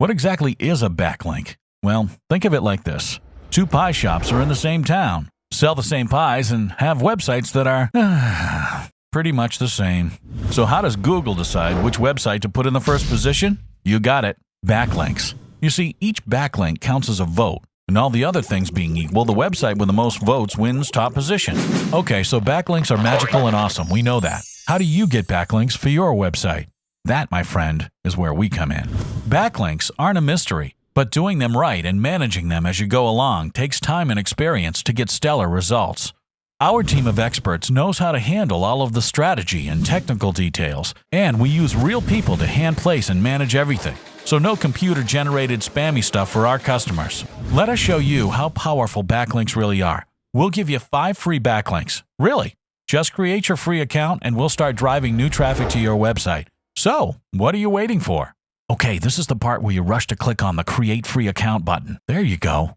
What exactly is a backlink? Well, think of it like this. Two pie shops are in the same town, sell the same pies, and have websites that are pretty much the same. So how does Google decide which website to put in the first position? You got it, backlinks. You see, each backlink counts as a vote, and all the other things being equal, the website with the most votes wins top position. Okay, so backlinks are magical and awesome, we know that. How do you get backlinks for your website? That, my friend, is where we come in. Backlinks aren't a mystery, but doing them right and managing them as you go along takes time and experience to get stellar results. Our team of experts knows how to handle all of the strategy and technical details, and we use real people to hand place and manage everything. So no computer generated spammy stuff for our customers. Let us show you how powerful backlinks really are. We'll give you 5 free backlinks. Really? Just create your free account and we'll start driving new traffic to your website. So, what are you waiting for? Okay, this is the part where you rush to click on the Create Free Account button. There you go.